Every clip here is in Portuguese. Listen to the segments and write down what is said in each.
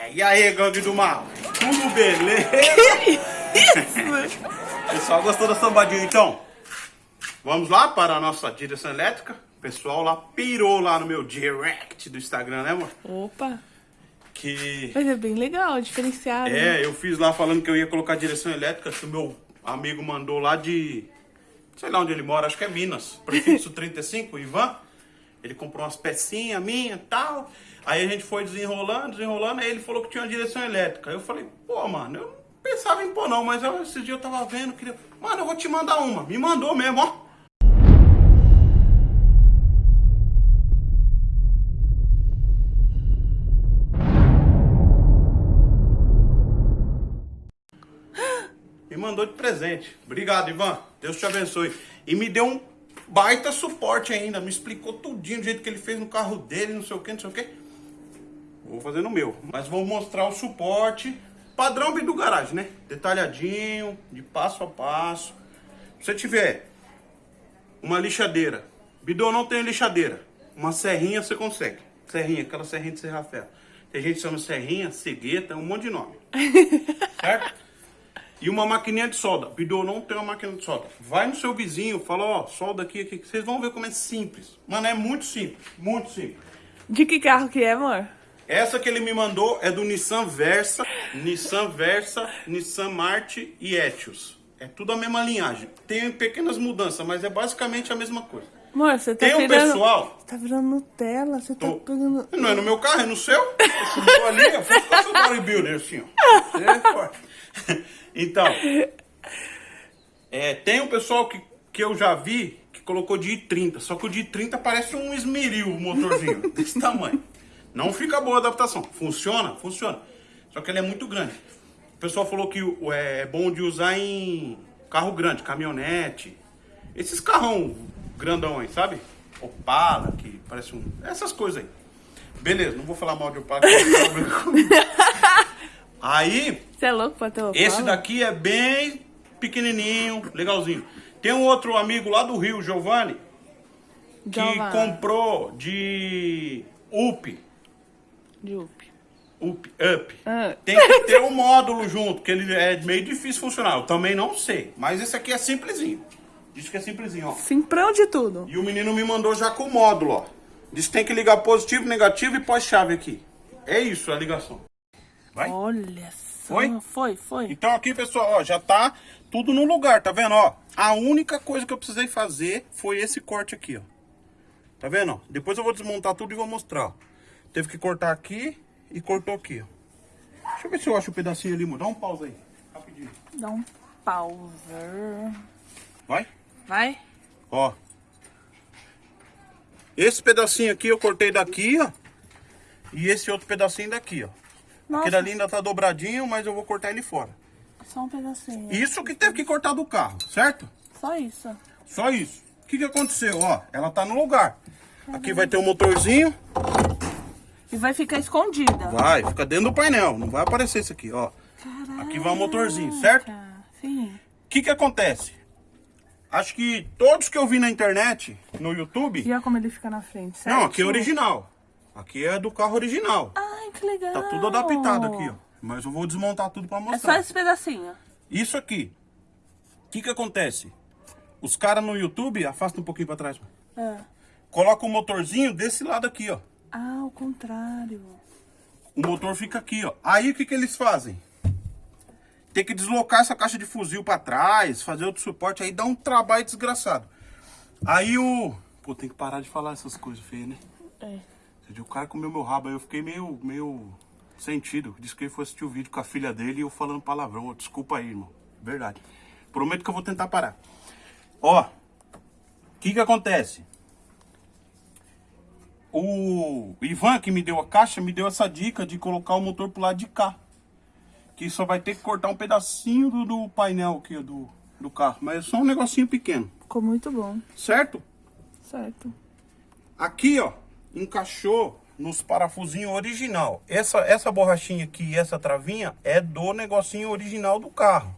É, e aí, gangue do mal? Tudo beleza? Pessoal, gostou da sambadinha então? Vamos lá para a nossa direção elétrica. O pessoal lá pirou lá no meu direct do Instagram, né, amor? Opa! Que... Mas é bem legal, diferenciado. né? É, eu fiz lá falando que eu ia colocar direção elétrica, que o meu amigo mandou lá de... Sei lá onde ele mora, acho que é Minas. Prefixo 35, o Ivan. Ele comprou umas pecinhas minhas tal. Aí a gente foi desenrolando, desenrolando, aí ele falou que tinha uma direção elétrica. Aí eu falei, pô, mano, eu não pensava em pôr não, mas eu, esse dia eu tava vendo, queria... Mano, eu vou te mandar uma. Me mandou mesmo, ó. Me mandou de presente. Obrigado, Ivan. Deus te abençoe. E me deu um baita suporte ainda. Me explicou tudinho do jeito que ele fez no carro dele, não sei o que, não sei o que. Vou fazer no meu. Mas vou mostrar o suporte padrão do garagem, né? Detalhadinho, de passo a passo. Se você tiver uma lixadeira, bidô não tem lixadeira, uma serrinha você consegue. Serrinha, aquela serrinha de serra ferro. Tem gente que chama serrinha, cegueta, um monte de nome. certo? E uma maquininha de solda. Bidô não tem uma máquina de solda. Vai no seu vizinho, fala, ó, solda aqui, aqui. Vocês vão ver como é simples. Mano, é muito simples, muito simples. De que carro que é, amor? Essa que ele me mandou é do Nissan Versa, Nissan Versa, Nissan Marte e Etios. É tudo a mesma linhagem. Tem pequenas mudanças, mas é basicamente a mesma coisa. Amor, você tá Tem um virando... pessoal- Você tá virando Nutella, você tá Tô- pegando... Não é no meu carro, é no seu. Eu subiu ali, eu faço bodybuilder, assim, ó. Você é forte. Então, é, tem um pessoal que, que eu já vi que colocou de I30, só que o de I30 parece um esmeril, o motorzinho, desse tamanho. Não fica boa a adaptação. Funciona? Funciona. Só que ele é muito grande. O pessoal falou que o- é bom de usar em carro grande, caminhonete. Esses carrão grandão aí, sabe? Opala, que parece um... Essas coisas aí. Beleza, não vou falar mal de Opala. aí, Você é louco pra ter esse daqui é bem pequenininho, legalzinho. Tem um outro amigo lá do Rio, Giovanni, que Giovanni. comprou de UP. De Up. Up, up. Ah. Tem que ter um módulo junto, que ele é meio difícil funcionar. Eu também não sei. Mas esse aqui é simplesinho. Diz que é simplesinho, ó. Simprão de tudo. E o menino me mandou já com o módulo, ó. Diz que tem que ligar positivo, negativo e pós-chave aqui. É isso a ligação. Vai? Olha só. Foi? Foi, foi. Então aqui, pessoal, ó, já tá tudo no lugar, tá vendo, ó? A única coisa que eu precisei fazer foi esse corte aqui, ó. Tá vendo, ó? Depois eu vou desmontar tudo e vou mostrar, ó. Teve que cortar aqui e cortou aqui, ó. Deixa eu ver se eu acho o pedacinho ali, amor. Dá um pausa aí, rapidinho. Dá um pausa. Vai? Vai? Ó. Esse pedacinho aqui eu cortei daqui, ó. E esse outro pedacinho daqui, ó. Nossa, Aquele ali ainda tá dobradinho, mas eu vou cortar ele fora. só um pedacinho. Isso que teve que cortar do carro, certo? Só isso. Só isso. O que, que aconteceu? Ó, ela tá no lugar. Aqui vai ter um motorzinho. E vai ficar escondida. Vai, fica dentro do painel. Não vai aparecer isso aqui, ó. Aqui vai o motorzinho, certo? O Sim. que, que acontece? Acho que todos que eu vi na internet, no YouTube... E olha como ele fica na frente, certo? Não, aqui é original. Aqui é do carro original. Ai, que legal. Tá tudo adaptado aqui, ó. Mas eu vou desmontar tudo pra É só mostrar. esse pedacinho. Isso aqui. O que que acontece? Os caras no YouTube, afasta um pouquinho pra trás. É. Coloca o motorzinho desse lado aqui, ó. Ah, ao contrário. O motor fica aqui, ó. Aí o que que eles fazem? Tem que deslocar essa caixa de fuzil pra trás, fazer outro suporte, aí dá um trabalho desgraçado. Aí o... Pô, tem que parar de falar essas coisas feias, né? É. O cara comeu meu rabo, aí eu fiquei meio, meio sentido. Disse que ele foi assistir o vídeo com a filha dele e eu falando palavrão. Desculpa aí, irmão. Verdade. Prometo que eu vou tentar parar. Ó, o que que acontece? O Ivan, que me deu a caixa, me deu essa dica de colocar o motor pro lado de cá. Que só vai ter que cortar um pedacinho do, do painel aqui do, do carro. Mas é só um negocinho pequeno, Ficou muito bom. certo? Certo. Aqui, ó, encaixou nos parafusinhos original. Essa, essa borrachinha aqui e essa travinha é do negocinho original do carro.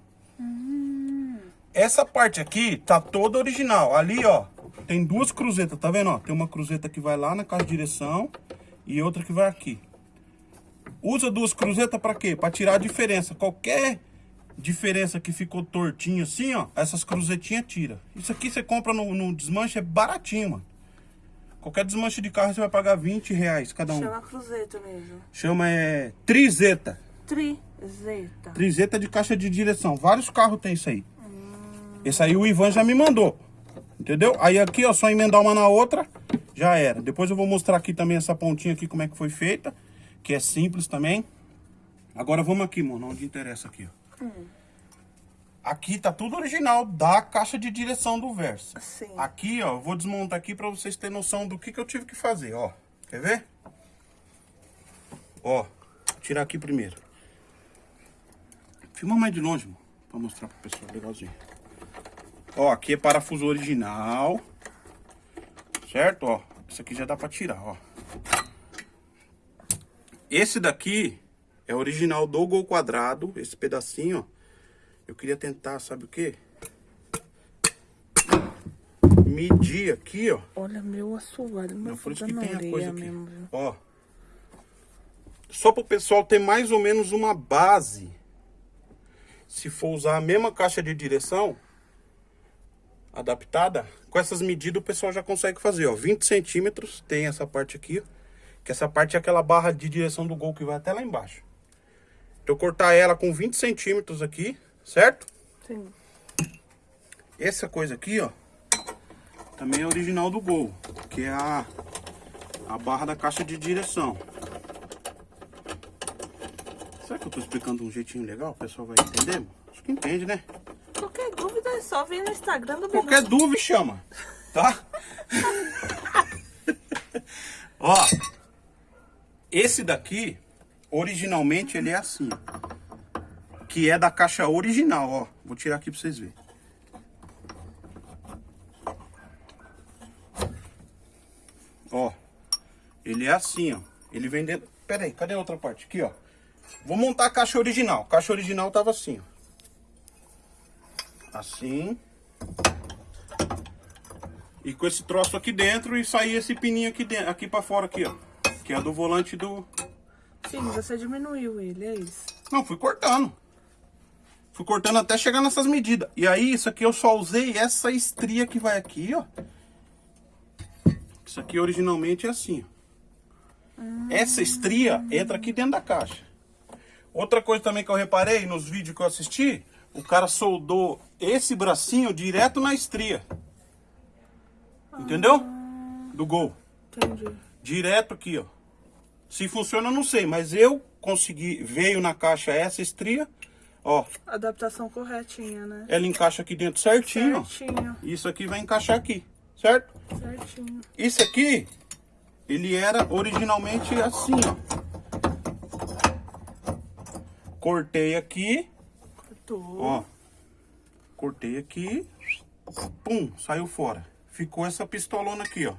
Essa parte aqui tá toda original. Ali, ó, tem duas cruzetas, tá vendo? Ó, tem uma cruzeta que vai lá na caixa de direção e outra que vai aqui. Usa duas cruzetas pra quê? Pra tirar a diferença. Qualquer diferença que ficou tortinho assim, ó, essas cruzetinhas tira. Isso aqui você compra no, no desmanche, é baratinho, mano. Qualquer desmanche de carro você vai pagar 20 reais cada um. Chama cruzeta mesmo. Chama é trizeta. Trizeta. Trizeta de caixa de direção. Vários carros tem isso aí. Esse aí o Ivan já me mandou. Entendeu? Aí aqui, ó, só emendar uma na outra, já era. Depois eu vou mostrar aqui também essa pontinha aqui, como é que foi feita. Que é simples também. Agora vamos aqui, mano, onde interessa aqui, ó. Aqui tá tudo original da caixa de direção do Versa. Sim. Aqui, ó, eu vou desmontar aqui pra vocês terem noção do que, que eu tive que fazer, ó. Quer ver? Ó, tirar aqui primeiro. Filma mais de longe, mano, pra mostrar pro pessoal, legalzinho. Ó, aqui é parafuso original. Certo? Ó, isso aqui já dá pra tirar, ó. Esse daqui é original do Gol Quadrado, esse pedacinho, ó. Eu queria tentar, sabe o quê? Medir aqui, ó. Olha, meu assoalho, Não, mas por isso que tem a coisa aqui. mesmo? Ó. Só para o pessoal ter mais ou menos uma base. Se for usar a mesma caixa de direção adaptada, com essas medidas o pessoal já consegue fazer, ó. 20 centímetros, tem essa parte aqui, ó. Que essa parte é aquela barra de direção do gol que vai até lá embaixo. Então eu cortar ela com 20 centímetros aqui, certo? Sim. Essa coisa aqui, ó, também é original do Gol, que é a, a barra da caixa de direção. Será que eu tô explicando de um jeitinho legal? O pessoal vai entender? Acho que entende, né? Qualquer dúvida é só vir no Instagram do Qualquer Bilu. dúvida, chama, tá? Ó, esse daqui, originalmente, ele é assim. Que é da caixa original, ó. Vou tirar aqui pra vocês verem. Ó, ele é assim, ó. Ele vem dentro... Pera aí, cadê a outra parte? Aqui, ó. Vou montar a caixa original. A caixa original tava assim, ó. Assim. E com esse troço aqui dentro e sair esse pininho aqui dentro, aqui pra fora aqui, ó. Que é do volante do... Sim, você diminuiu ele, é isso. Não, fui cortando. Fui cortando até chegar nessas medidas. E aí, isso aqui eu só usei essa estria que vai aqui, ó. Isso aqui originalmente é assim, ó. Essa estria entra aqui dentro da caixa. Outra coisa também que eu reparei nos vídeos que eu assisti, o cara soldou esse bracinho direto na estria. Entendeu? Do gol. Entendi. Direto aqui, ó. Se funciona, eu não sei, mas eu consegui, veio na caixa essa estria, ó. Adaptação corretinha, né? Ela encaixa aqui dentro certinho, ó. Certinho, Isso aqui vai encaixar aqui, certo? certinho. Isso aqui, ele era originalmente assim, ó. Cortei aqui, Cortou. ó. Cortei aqui, pum, saiu fora. Ficou essa pistolona aqui, ó.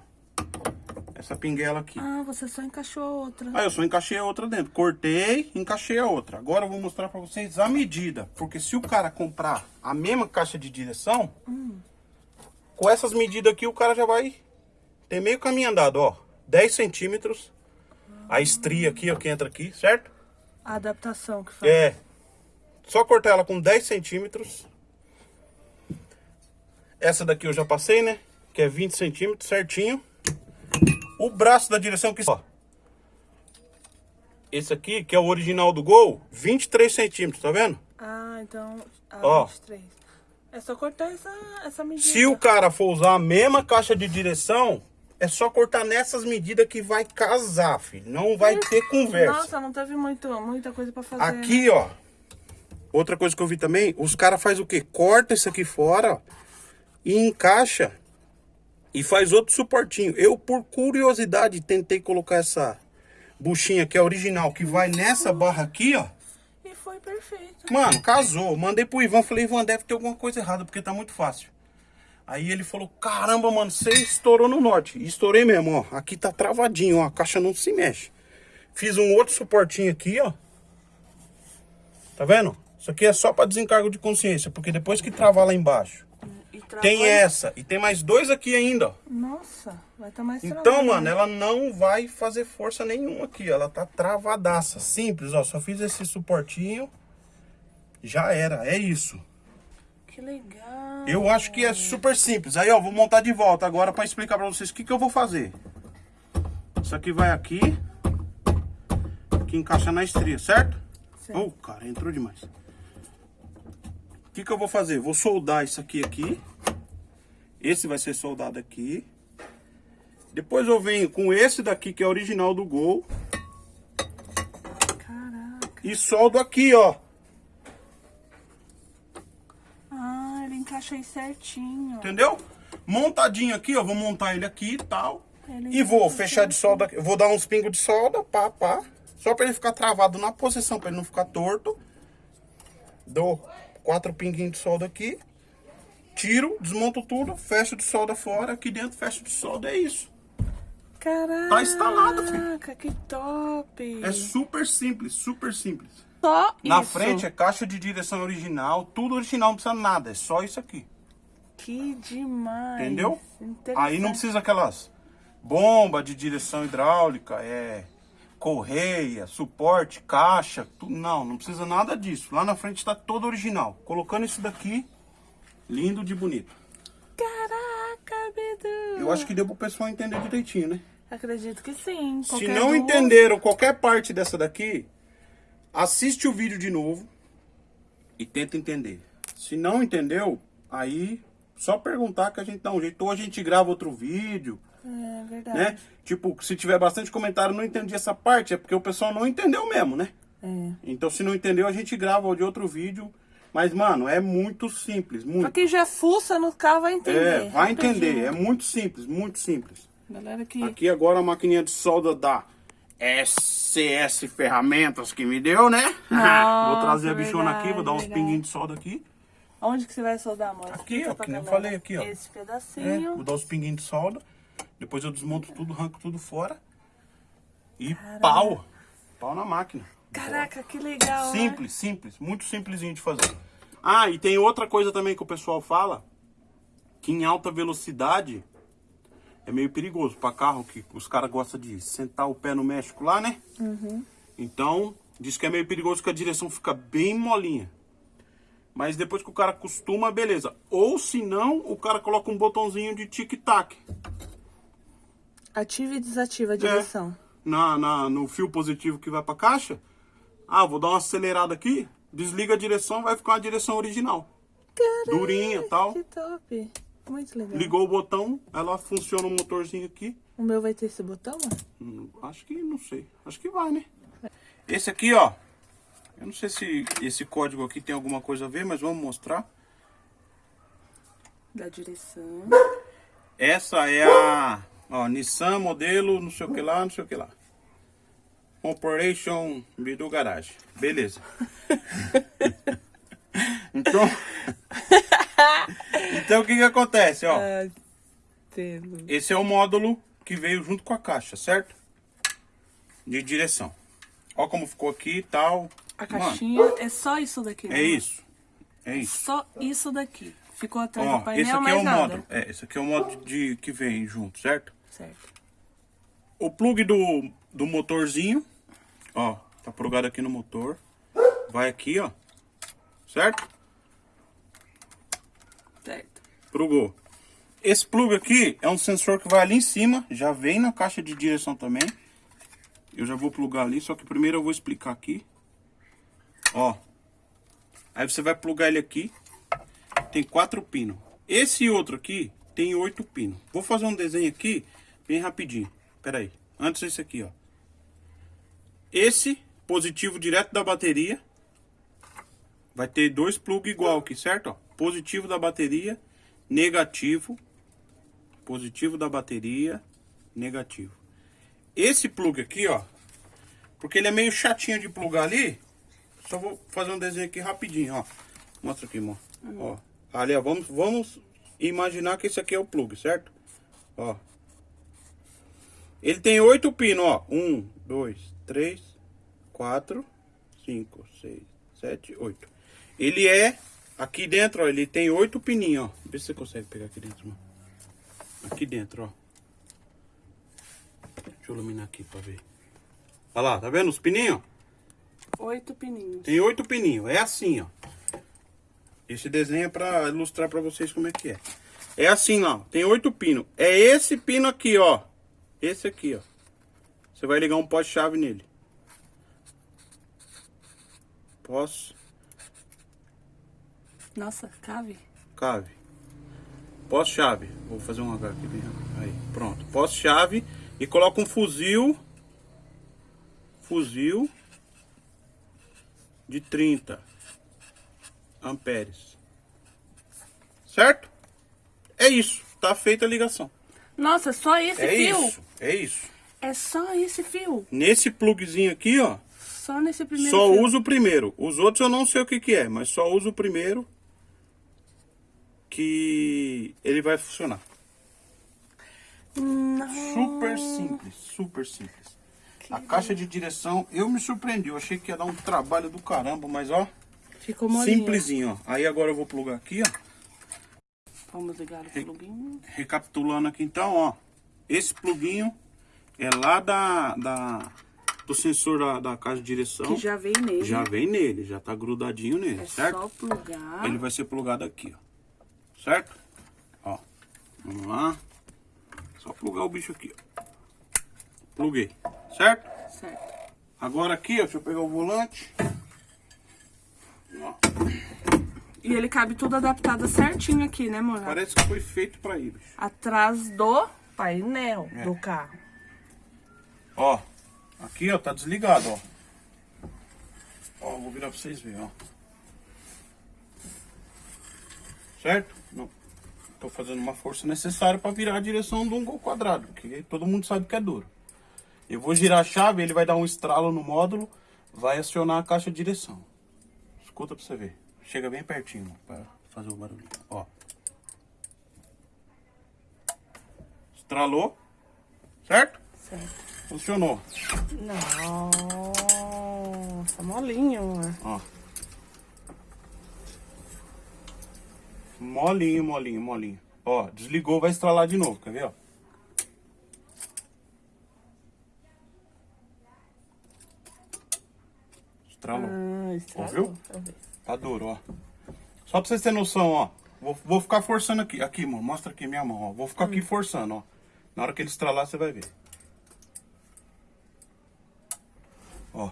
Essa pinguela aqui. Ah, você só encaixou a outra. Aí eu só encaixei a outra dentro. Cortei, encaixei a outra. Agora eu vou mostrar pra vocês a medida. Porque se o cara comprar a mesma caixa de direção, com essas medidas aqui o cara já vai ter meio caminho andado, ó. 10 centímetros. A estria aqui, ó, que entra aqui, certo? A adaptação que faz. É. Só cortar ela com 10 centímetros. Essa daqui eu já passei, né? Que é 20 centímetros, certinho. O braço da direção que... Ó. Esse aqui, que é o original do Gol, 23 centímetros, tá vendo? Ah, então. Ah, Ó. 23. É só cortar essa, essa medida. Se o cara for usar a mesma caixa de direção, é só cortar nessas medidas que vai casar, filho. Não vai ter conversa. Nossa, não teve muito, muita coisa pra fazer. né? Aqui, ó. Outra coisa que eu vi também, os caras fazem o quê? Corta isso aqui fora ó, e encaixa e faz outro suportinho. Eu, por curiosidade, tentei colocar essa buchinha que é original, que vai nessa barra aqui, ó. E foi perfeito. Mano, casou. Mandei pro Ivan, falei, Ivan, deve ter alguma coisa errada, porque tá muito fácil. Aí ele falou, caramba, mano, você estourou no norte. E estourei mesmo, ó. Aqui tá travadinho, ó. A caixa não se mexe. Fiz um outro suportinho aqui, ó. Tá vendo? Isso aqui é só pra desencargo de consciência, porque depois que travar lá embaixo, tem essa. E tem mais dois aqui ainda, ó. Nossa, vai estar mais Então, travado, mano, né? ela não vai fazer força nenhuma aqui, ó. Ela tá travadaça. Simples, ó. Só fiz esse suportinho. Já era, é isso. Que legal. Eu acho que é super simples. Aí, ó, vou montar de volta agora pra explicar pra vocês o que, que eu vou fazer. Isso aqui vai aqui. Que encaixa na estria, certo? Certo. Oh, cara, entrou demais. O que, que eu vou fazer? Vou soldar isso aqui aqui. Esse vai ser soldado aqui. Depois eu venho com esse daqui, que é original do Gol. Caraca. E soldo aqui, ó. Ah, ele encaixa aí certinho. Entendeu? Montadinho aqui, ó. Vou montar ele aqui e tal. Ele E vou fechar de solda aqui. Vou dar uns pingos de solda, pá, pá. Só pra ele ficar travado na posição, pra ele não ficar torto. Dou quatro pinguinhos de solda aqui. Tiro, desmonto tudo, fecho de solda fora. Aqui dentro, fecho de solda. É isso. Caraca, Tá instalado, filho. que top. É super simples, super simples. só Na isso. frente é caixa de direção original. Tudo original, não precisa nada. É só isso aqui. Que demais. Entendeu? Aí não precisa aquelas bomba de direção hidráulica, é correia, suporte, caixa, tu- não, não precisa nada disso. Lá na frente está todo original. Colocando isso daqui, lindo de bonito. Caraca, Bidu. Eu acho que deu pro pessoal entender direitinho, né? Acredito que sim. Se não dúvida- entenderam qualquer parte dessa daqui, assiste o vídeo de novo e tenta entender. Se não entendeu, aí só perguntar que a gente dá um jeito. Ou a gente grava outro vídeo, É verdade. né? Tipo, se tiver bastante comentário, não entendi essa parte, é porque o pessoal não entendeu mesmo, né? É. Então, se não entendeu, a gente grava de outro vídeo. Mas, mano, é muito simples, Pra muito. quem já fuça no carro vai entender. É, vai rapidinho. entender. É muito simples, muito simples. Galera que... Aqui agora a maquininha de solda da SCS Ferramentas que me deu, né? Nossa, vou trazer a bichona aqui, vou dar uns verdade, pinguinhos de solda aqui. Onde que você vai soldar, amor? Aqui, ó, pra que nem eu falei aqui, ó. Esse É, pedacinho. vou dar uns pinguinhos de solda. Depois eu desmonto tudo, arranco tudo fora. E pau. Pau na máquina. Caraca, que legal, né? Simples, simples, muito simplesinho de fazer. Ah, e tem outra coisa também que o pessoal fala, que em alta velocidade é meio perigoso para carro que os caras gostam de sentar o pé no México lá, né? Então, diz que é meio perigoso que a direção fica bem molinha. Mas depois que o cara acostuma, beleza. Ou se não, o cara coloca um botãozinho de tic-tac. Ativa e desativa a É. direção. na, na- no fio positivo que vai pra caixa. Ah, vou dar uma acelerada aqui. Desliga a direção, vai ficar a direção original. Durinha e tal. Que top. Muito legal. Ligou o botão, ela funciona o motorzinho aqui. O meu vai ter esse botão? Hum, Acho que, não sei. Acho que vai, né? Esse aqui, ó. Eu não sei se esse código aqui tem alguma coisa a ver, mas vamos mostrar. Da direção. Essa é a ó, Nissan modelo, não sei o que lá, não sei o que lá. Operation Bidu Garage. Beleza. então, então o que que acontece, ó? Ah. Esse é o módulo que veio junto com a caixa, certo? De direção. Ó como ficou aqui e tal. A Mano, caixinha é só isso daqui, né? é isso. É isso. Só isso daqui. Ficou atrás Ó, do painel, esse aqui é o nada. módulo. É, esse aqui é o módulo de, que vem junto, certo? Certo. O plug do, do motorzinho, ó, tá plugado aqui no motor. Vai aqui, ó. Certo? Certo. Plugou. Esse plug aqui é um sensor que vai ali em cima, já vem na caixa de direção também. Eu já vou plugar ali, só que primeiro eu vou explicar aqui. Ó. Aí você vai plugar ele aqui. Tem quatro pinos. Esse outro aqui tem oito pinos. Vou fazer um desenho aqui bem rapidinho. Pera aí. Antes esse aqui, ó. Esse positivo direto da bateria vai ter dois plugs igual aqui, certo? Ó, positivo da bateria, negativo. Positivo da bateria, negativo. Esse plug aqui, ó, porque ele é meio chatinho de plugar ali, só vou fazer um desenho aqui rapidinho, ó. Mostra aqui, irmão. Ó, ali, ó, vamos, vamos imaginar que esse aqui é o plug, certo? Ó. Ele tem oito pinos, ó. Um, dois, três, quatro, cinco, seis, sete, oito. Ele é Aqui dentro, ó, ele tem oito pininhos, ó. Vê se você consegue pegar aqui dentro, mano. Aqui dentro, ó. Deixa eu iluminar aqui pra ver. Olha lá, tá vendo os pininhos? Oito pininhos. Tem oito pininhos. É assim, ó. Esse desenho é pra ilustrar pra vocês como é que é. É assim, ó. Tem oito pinos. É esse pino aqui, ó. Esse aqui, ó. Você vai ligar um poste-chave nele. Posso? Nossa, cave. Cave. Poste-chave. Vou fazer um H aqui. dentro. Aí, pronto. Poste-chave. E coloca um fuzil. Fuzil. De 30 amperes. Certo? É isso. Tá feita a ligação. Nossa, só esse é fio? isso. É isso. É só esse fio? Nesse plugzinho aqui, ó. Só nesse primeiro Só fio? uso o primeiro. Os outros eu não sei o que que é, mas só uso o primeiro que ele vai funcionar. Não. Super simples, super simples. A caixa de direção, eu me surpreendi. Eu achei que ia dar um trabalho do caramba, mas ó, Ficou molinho. simplesinho, ó. Aí agora eu vou plugar aqui, ó. Vamos ligar o pluguinho. Recapitulando aqui então, ó. Esse pluguinho é lá da, da do sensor da, da caixa de direção. Que já veio nele. Já vem nele, já tá grudadinho nele, É certo? só plugar. Ele vai ser plugado aqui, ó. Certo? Ó. Vamos lá. Só plugar o bicho aqui, ó. Pluguei. Certo? Certo. Agora aqui, ó, deixa eu pegar o volante. Ó, E ele cabe tudo adaptado certinho aqui, né, amor? parece que foi feito pra bicho. Atrás do painel É. do carro. Ó, aqui, ó, tá desligado, ó. Ó, vou virar pra vocês verem, ó. Certo? Não. Tô fazendo uma força necessária pra virar a direção de um gol quadrado, porque todo mundo sabe que é duro. Eu vou girar a chave, ele vai dar um estralo no módulo, vai acionar a caixa de direção. Escuta pra você ver. Chega bem pertinho pra fazer o barulho. Ó. Estralou. Certo? Certo. Funcionou. Nossa, molinho. Ó. Molinho, molinho, molinho. Ó, desligou, vai estralar de novo, quer ver, ó? Estralou. Ah, estragou. Ouviu? Tá duro, ó. Só pra vocês terem noção, ó. Vou, vou ficar forçando aqui. Aqui, mano. Mostra aqui minha mão, ó. Vou ficar aqui forçando, ó. Na hora que ele estralar, você vai ver. Ó.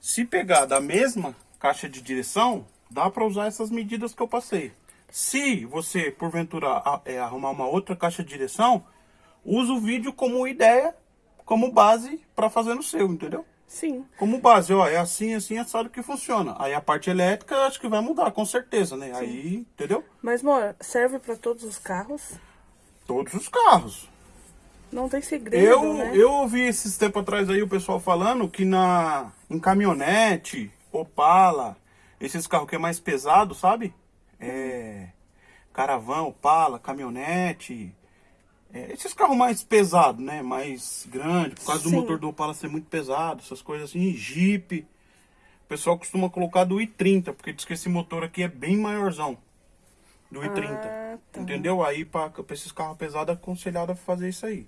Se pegar da mesma caixa de direção, dá pra usar essas medidas que eu passei. Se você, porventura, é, arrumar uma outra caixa de direção, usa o vídeo como ideia, como base pra fazer no seu, entendeu? Sim. Como base, ó, é assim, assim, assado que funciona. Aí a parte elétrica acho que vai mudar, com certeza, né? Aí, entendeu? Mas, amor, serve pra todos os carros? Todos os carros. Não tem segredo, Eu, né? eu ouvi esses tempos atrás aí o pessoal falando que na em caminhonete, Opala, esses carros que é mais pesado, sabe? É caravan, Opala, caminhonete, é, esses carros mais pesados, né? Mais grandes, por causa do Sim. motor do Opala ser muito pesado, essas coisas assim, Jeep. O pessoal costuma colocar do i30, porque diz que esse motor aqui é bem maiorzão. Do i30. Ah, tá. Entendeu? Aí pra, pra esses carros pesados é aconselhado a fazer isso aí.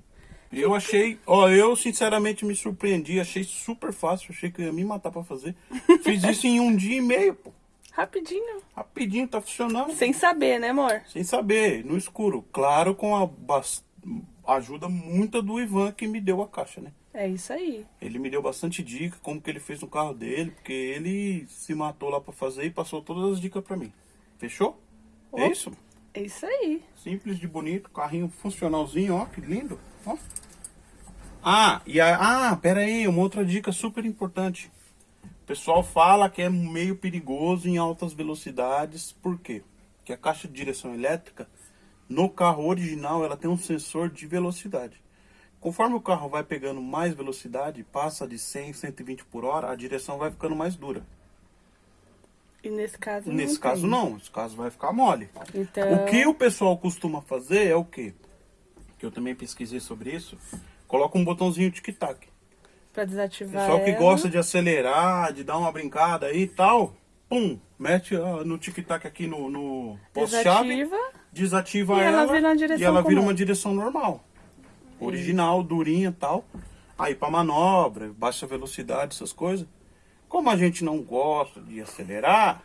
Eu achei, ó, eu sinceramente me surpreendi, achei super fácil, achei que ia me matar pra fazer. Fiz isso em um dia e meio, pô. Rapidinho. Rapidinho, tá funcionando. Sem saber, né, amor? Sem saber, no escuro. Claro, com a bas- ajuda muita do Ivan que me deu a caixa, né? É isso aí. Ele me deu bastante dica, como que ele fez no carro dele, porque ele se matou lá pra fazer e passou todas as dicas pra mim. Fechou? É Ó. isso? É isso aí. Simples de bonito, carrinho funcionalzinho, ó, que lindo. Ó. Ah, e a, ah, pera aí, uma outra dica super importante. O pessoal fala que é meio perigoso em altas velocidades, por quê? Porque a caixa de direção elétrica, no carro original, ela tem um sensor de velocidade. Conforme o carro vai pegando mais velocidade, passa de 100, 120 por hora, a direção vai ficando mais dura. E nesse caso Nesse não caso tem. não, nesse caso vai ficar mole. Então, O que o pessoal costuma fazer é o quê? Que eu também pesquisei sobre isso. Coloca um botãozinho tic-tac. pra desativar Pessoal que ela, gosta de acelerar, de dar uma brincada aí e tal, pum, mete ah, no tic-tac aqui no, no poste-chave, Desativa. Desativa E ela ela, vira e ela vira comum. uma direção normal. Original, durinha e tal. Aí pra manobra, baixa velocidade, essas coisas. Como a gente não gosta de acelerar,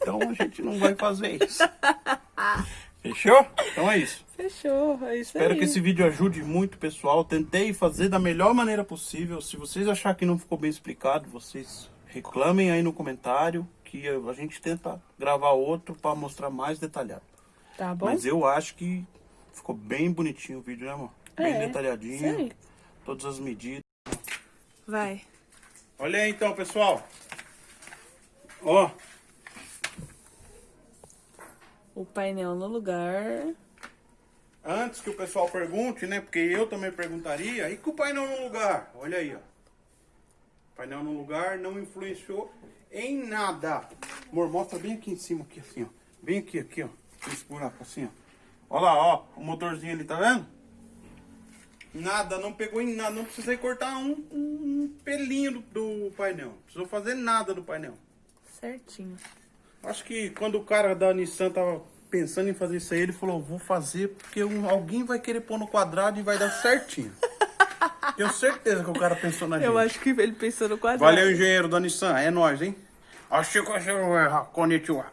então a gente não vai fazer isso. Fechou? Então é isso. Fechou, é isso Espero aí. que esse vídeo ajude muito, pessoal. Tentei fazer da melhor maneira possível. Se vocês acharem que não ficou bem explicado, vocês reclamem aí no comentário que a gente tenta gravar outro para mostrar mais detalhado. Tá bom? Mas eu acho que ficou bem bonitinho o vídeo, né, amor? Bem É, isso detalhadinho. Todas as medidas. Vai. Olha aí então, pessoal. Ó, O painel no lugar. antes que o pessoal pergunte, né? Porque eu também perguntaria. E com o painel no lugar? Olha aí, ó. Painel no lugar não influenciou em nada. Amor, mostra bem aqui em cima, aqui assim, ó. Bem aqui, aqui, ó. Esse buraco assim, ó. Olha lá, ó. O motorzinho ali, tá vendo? Nada, não pegou em nada. Não precisei cortar um, um pelinho do, do painel. Não precisou fazer nada do painel. Certinho. Acho que quando o cara da Nissan tava pensando em fazer isso aí, ele falou, vou fazer porque um- alguém vai querer pôr no quadrado e vai dar certinho. Tenho certeza que o cara pensou na gente. Eu acho que ele pensou no quadrado. Valeu, engenheiro da Nissan. É nóis, hein? Acho que eu Konnichiwa.